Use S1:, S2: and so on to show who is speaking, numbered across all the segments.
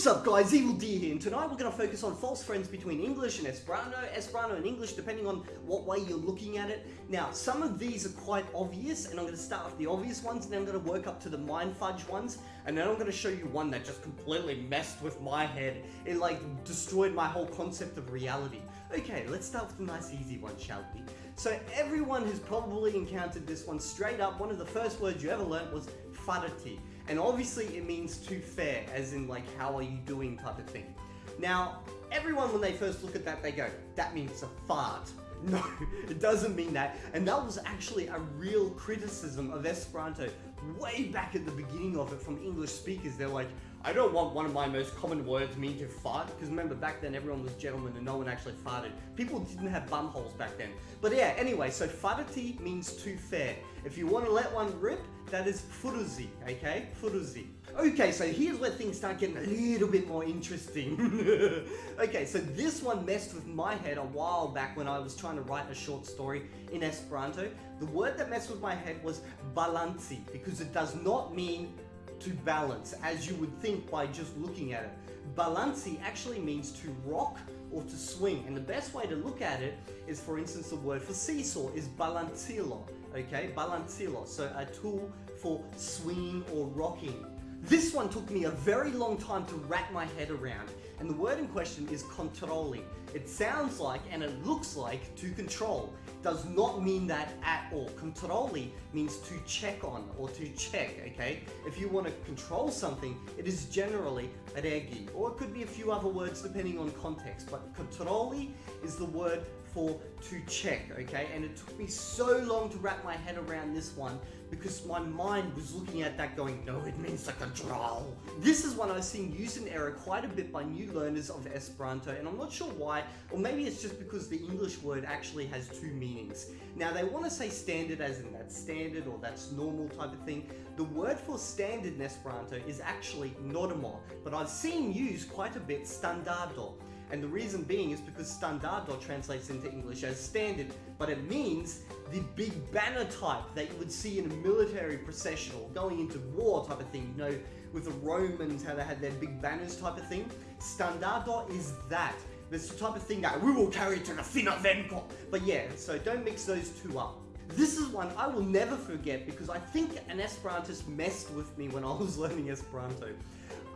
S1: What's up guys, Evildea here, and tonight we're going to focus on false friends between English and Esperanto, Esperanto and English depending on what way you're looking at it. Now, some of these are quite obvious, and I'm going to start with the obvious ones, and then I'm going to work up to the mind fudge ones, and then I'm going to show you one that just completely messed with my head. It like destroyed my whole concept of reality. Okay, let's start with a nice easy one, shall we? So everyone has probably encountered this one straight up. One of the first words you ever learnt was farti. And obviously it means to fair, as in like, how are you doing type of thing. Now, everyone when they first look at that, they go, that means a fart. No, it doesn't mean that. And that was actually a real criticism of Esperanto way back at the beginning of it from English speakers. They're like, I don't want one of my most common words mean to fart, because remember back then everyone was gentlemen and no one actually farted. People didn't have bum holes back then. But yeah, anyway, so farti means too fair. If you want to let one rip, that is furzi, okay? Furzi. Okay, so here's where things start getting a little bit more interesting. okay, so this one messed with my head a while back when I was trying to write a short story in Esperanto. The word that messed with my head was balanci, because it does not mean to balance, as you would think by just looking at it. Balanci actually means to rock or to swing, and the best way to look at it is, for instance, the word for seesaw is balancilo, okay? Balancilo, so a tool for swinging or rocking. This one took me a very long time to wrap my head around, and the word in question is kontroli. It sounds like and it looks like to control. Does not mean that at all. Kontroli means to check on or to check, okay? If you want to control something, it is generally regi, or it could be a few other words depending on context, but kontroli is the word for to check, okay? And it took me so long to wrap my head around this one because my mind was looking at that going, no, it means to control. This is one I've seen used in error quite a bit by new learners of Esperanto, and I'm not sure why, or maybe it's just because the English word actually has two meanings. Now, they want to say standard as in that's standard or that's normal type of thing. The word for standard in Esperanto is actually normo, but I've seen used quite a bit standardo. And the reason being is because standardo translates into English as standard, but it means the big banner type that you would see in a military procession or going into war type of thing, you know, with the Romans, how they had their big banners type of thing. Standardo is that. This the type of thing that we will carry to the Fina Venko. But yeah, so don't mix those two up. This is one I will never forget because I think an Esperantist messed with me when I was learning Esperanto.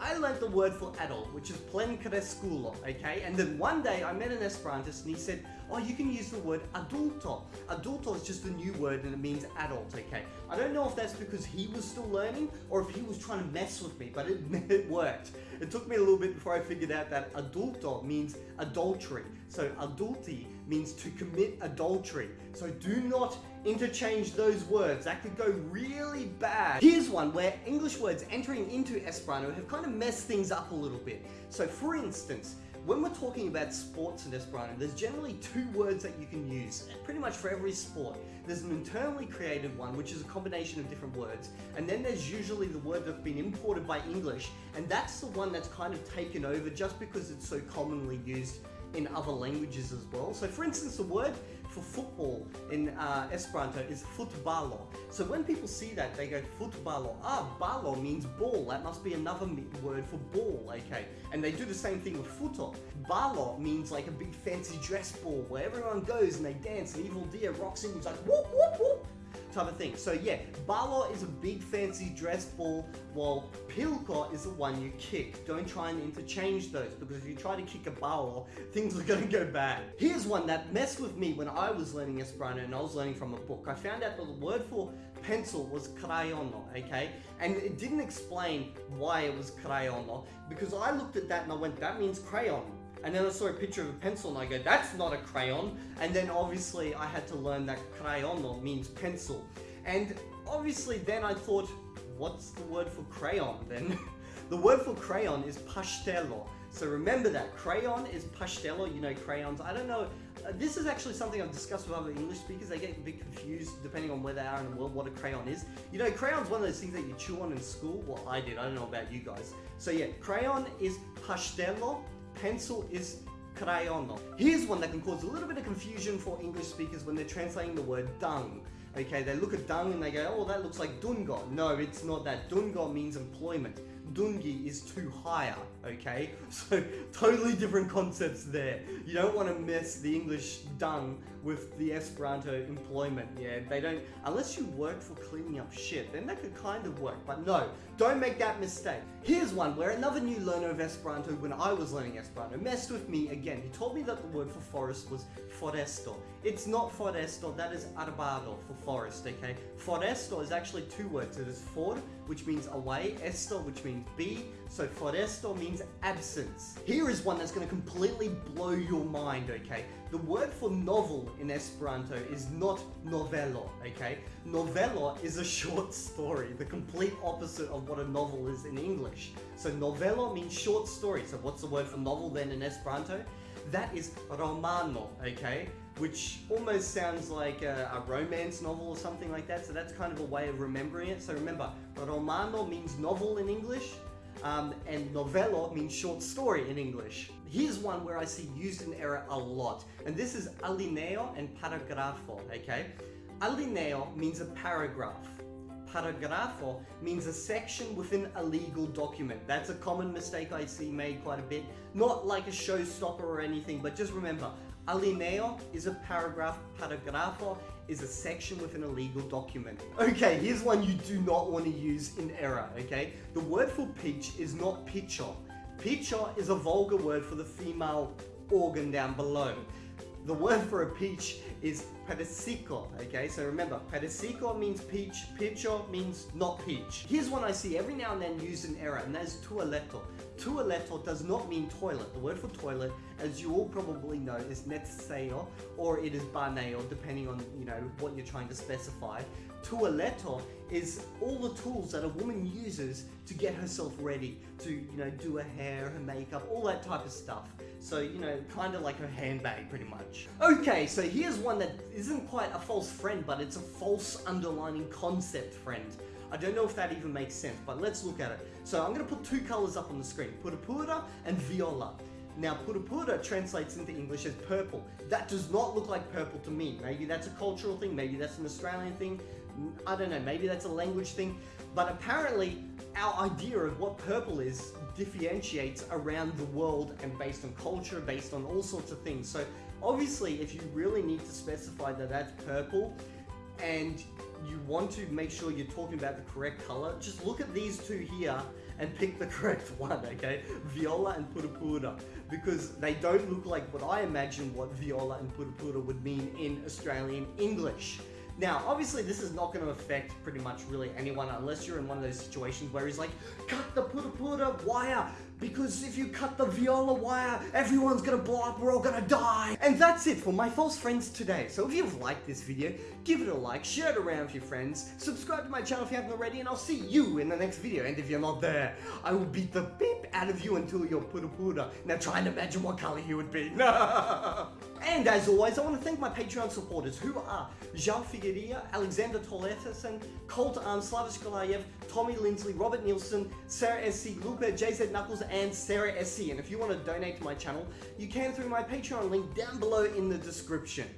S1: I learned the word for adult, which is plenkreskulo, okay? And then one day I met an Esperantist and he said, oh, you can use the word adulto. Adulto is just a new word and it means adult, okay? I don't know if that's because he was still learning or if he was trying to mess with me, but it, it worked. It took me a little bit before I figured out that adulto means adultery. So adulti means to commit adultery. So do not interchange those words. That could go really bad. Here's one where English words entering into Esperanto have kind of messed things up a little bit. So for instance, when we're talking about sports in Esperanto, there's generally two words that you can use, pretty much for every sport. There's an internally created one, which is a combination of different words, and then there's usually the word that's been imported by English, and that's the one that's kind of taken over just because it's so commonly used in other languages as well. So for instance, the word for football in uh, Esperanto is futbalo. So when people see that, they go futbalo. Ah, balo means ball. That must be another word for ball, okay? And they do the same thing with futo. Balo means like a big fancy dress ball where everyone goes and they dance and Evildea rocks in. He's like whoop whoop whoop type of thing. So yeah, balo is a big fancy dress ball, while pilko is the one you kick. Don't try and interchange those, because if you try to kick a balo, things are gonna go bad. Here's one that messed with me when I was learning Esperanto and I was learning from a book. I found out that the word for pencil was krajono, okay? And it didn't explain why it was krajono, because I looked at that and I went, that means crayon. And then I saw a picture of a pencil and I go, that's not a crayon. And then obviously I had to learn that crayon means pencil. And obviously then I thought, what's the word for crayon then? the word for crayon is pastello. So remember that, crayon is pastello, you know crayons. I don't know, uh, this is actually something I've discussed with other English speakers. They get a bit confused depending on where they are in the world, what a crayon is. You know, crayon's one of those things that you chew on in school. Well, I did, I don't know about you guys. So yeah, crayon is pastello, pencil is krajono. Here's one that can cause a little bit of confusion for English speakers when they're translating the word dung. Okay, they look at dung and they go, oh, that looks like dungo. No, it's not that. Dungo means employment. Dungi is too higher, okay? So totally different concepts there. You don't want to mess the English dung with the Esperanto employment, yeah? They don't, unless you work for cleaning up shit, then that could kind of work, but no, don't make that mistake. Here's one where another new learner of Esperanto when I was learning Esperanto messed with me again. He told me that the word for forest was foresto. It's not foresto, that is arbaro for forest, okay? Foresto is actually two words. It is for, which means away, esto, which means be, so foresto means absence. Here is one that's going to completely blow your mind, okay? The word for novel in Esperanto is not novelo, okay? Novelo is a short story, the complete opposite of what a novel is in English. So novelo means short story. So what's the word for novel then in Esperanto? That is romano, okay? Which almost sounds like a, a, romance novel or something like that. So that's kind of a way of remembering it. So remember, romano means novel in English. Um, and novelo means short story in English. Here's one where I see used in error a lot. And this is alineo and paragrafo, okay? Alineo means a paragraph paragrafo means a section within a legal document. That's a common mistake I see made quite a bit. Not like a showstopper or anything, but just remember, alineo is a paragraph, paragrafo is a section within a legal document. Okay, here's one you do not want to use in error, okay? The word for peach is not piĉo. Piĉo is a vulgar word for the female organ down below. The word for a peach is pedicico, okay? So remember, pedicico means peach, piĉo means not peach. Here's one I see every now and then used in error, and that's tualeto. Tualeto does not mean toilet. The word for toilet, as you all probably know, is necesejo, or it is banejo, depending on, you know, what you're trying to specify. Tualeto is all the tools that a woman uses to get herself ready, to, you know, do her hair, her makeup, all that type of stuff. So, you know, kind of like her handbag, pretty much. Okay, so here's one that isn't quite a false friend, but it's a false underlining concept friend. I don't know if that even makes sense, but let's look at it. So I'm going to put two colors up on the screen, purpura and viola. Now, purpura translates into English as purple. That does not look like purple to me. Maybe that's a cultural thing, maybe that's an Australian thing, I don't know, maybe that's a language thing. But apparently, our idea of what purple is differentiates around the world and based on culture, based on all sorts of things. So obviously, if you really need to specify that that's purple, and you want to make sure you're talking about the correct color, just look at these two here and pick the correct one, okay? Viola and purpura, because they don't look like what I imagine what viola and purpura would mean in Australian English. Now, obviously this is not going to affect pretty much really anyone unless you're in one of those situations where he's like, cut the purpura wire, because if you cut the viola wire, everyone's gonna blow up, we're all gonna die. And that's it for my false friends today. So if you've liked this video, give it a like, share it around with your friends, subscribe to my channel if you haven't already, and I'll see you in the next video. And if you're not there, I will beat the beep out of you until you're pura Now try and imagine what color you would be. and as always, I want to thank my Patreon supporters who are Jean Figueria, Alexander Toleterson, Colt Arm, Slavish Golayev, Tommy Lindsley, Robert Nielsen, Sarah SC, Luca, JZ Knuckles, and Sarah SC. And if you want to donate to my channel, you can through my Patreon link down below in the description.